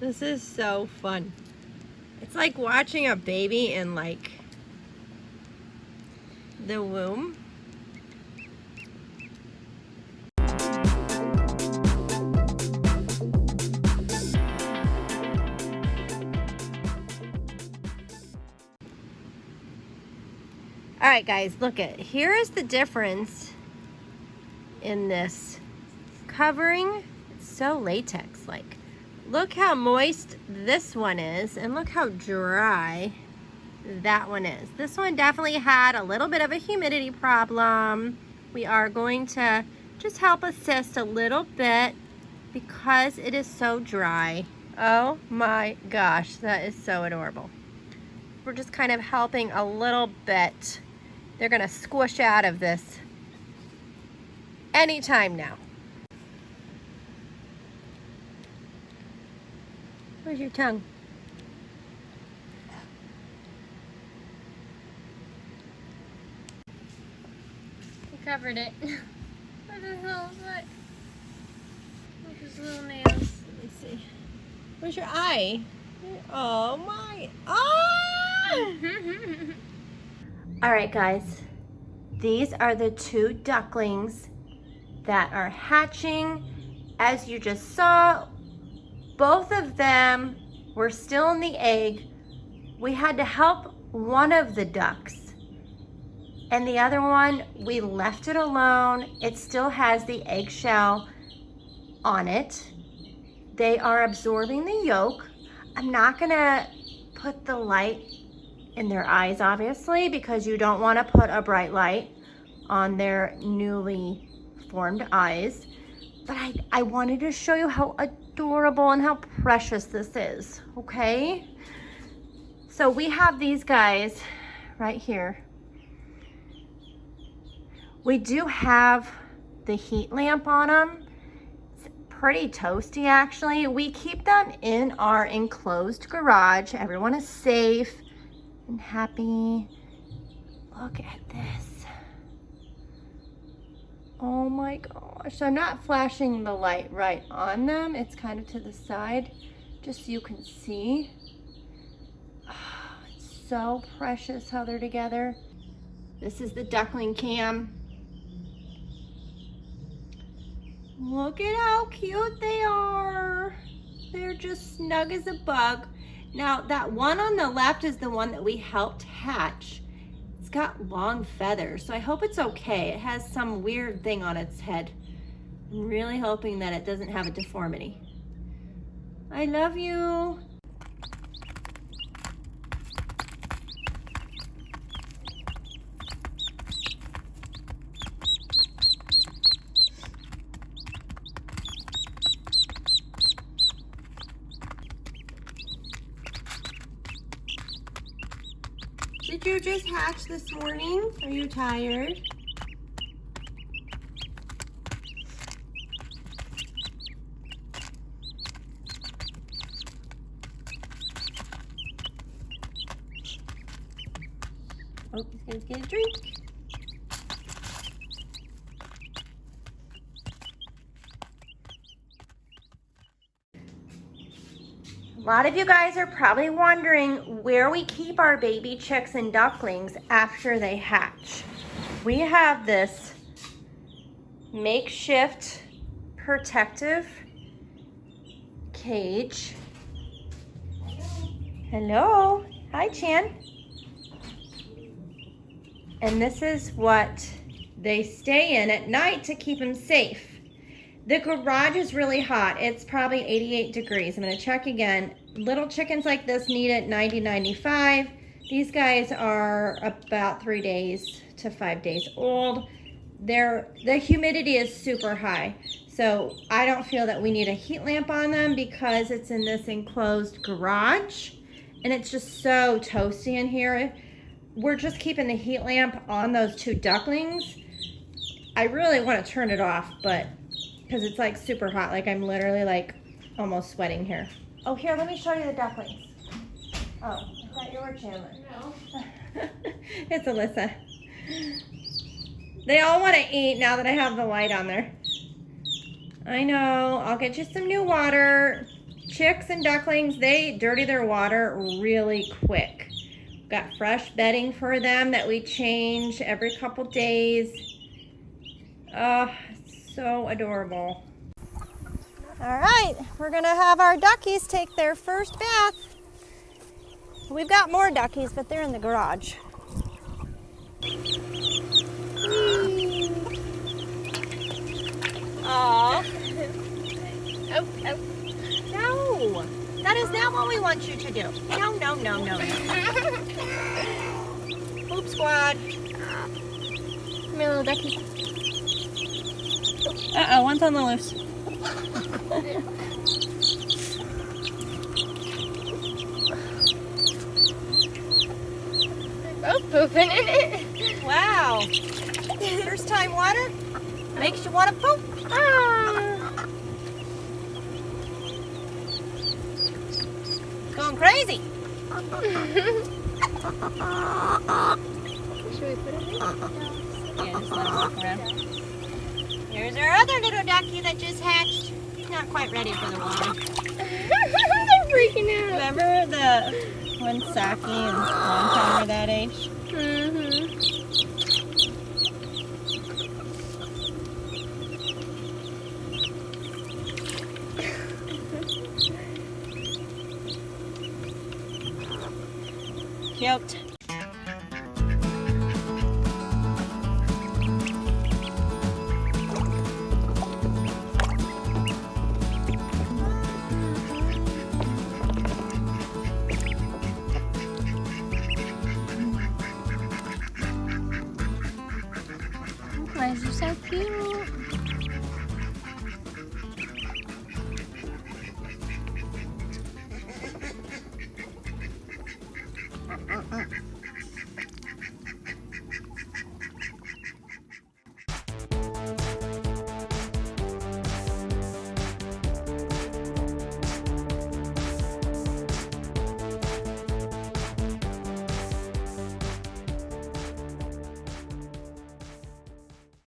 This is so fun. It's like watching a baby in like the womb. All right, guys, look at here is the difference in this covering. It's so latex-like. Look how moist this one is, and look how dry that one is. This one definitely had a little bit of a humidity problem. We are going to just help assist a little bit because it is so dry. Oh my gosh, that is so adorable. We're just kind of helping a little bit they're gonna squish out of this anytime now. Where's your tongue? He covered it with his little foot. With his little nails. Let me see. Where's your eye? Oh my. Ah! All right, guys. These are the two ducklings that are hatching. As you just saw, both of them were still in the egg. We had to help one of the ducks. And the other one, we left it alone. It still has the eggshell on it. They are absorbing the yolk. I'm not gonna put the light in their eyes, obviously, because you don't want to put a bright light on their newly formed eyes. But I, I wanted to show you how adorable and how precious this is, okay? So we have these guys right here. We do have the heat lamp on them. It's pretty toasty actually. We keep them in our enclosed garage. Everyone is safe and happy. Look at this. Oh my gosh. I'm not flashing the light right on them. It's kind of to the side, just so you can see. Oh, it's so precious how they're together. This is the duckling cam. Look at how cute they are. They're just snug as a bug. Now that one on the left is the one that we helped hatch. Got long feathers, so I hope it's okay. It has some weird thing on its head. I'm really hoping that it doesn't have a deformity. I love you. Did you just hatch this morning? Are you tired? Oh, he's gonna get a drink. A lot of you guys are probably wondering where we keep our baby chicks and ducklings after they hatch. We have this makeshift protective cage. Hello. Hi, Chan. And this is what they stay in at night to keep them safe. The garage is really hot. It's probably 88 degrees. I'm gonna check again. Little chickens like this need it 90, 95. These guys are about three days to five days old. They're, the humidity is super high. So I don't feel that we need a heat lamp on them because it's in this enclosed garage and it's just so toasty in here. We're just keeping the heat lamp on those two ducklings. I really want to turn it off, but because it's like super hot. Like I'm literally like almost sweating here. Oh, here, let me show you the ducklings. Oh, I thought you were Chandler. No. it's Alyssa. They all want to eat now that I have the light on there. I know. I'll get you some new water. chicks and ducklings, they dirty their water really quick. Got fresh bedding for them that we change every couple days. Oh, so adorable. All right, we're gonna have our duckies take their first bath. We've got more duckies, but they're in the garage. Aw. Oh, oh. No, that is not what we want you to do. No, no, no, no, no. Poop squad. Come here, little ducky. Uh-oh, one's on the loose. They're both pooping in it. Wow. First time water makes you want to poop. Ah. Going crazy. Should we put it in? Yeah, just let him walk around. Here's our other little ducky that just hatched. He's not quite ready for the water. They're freaking out. Remember the when Saki and Wonton were that age? Mm-hmm. Cute.